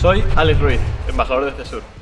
Soy Alex Ruiz, embajador de este CESUR.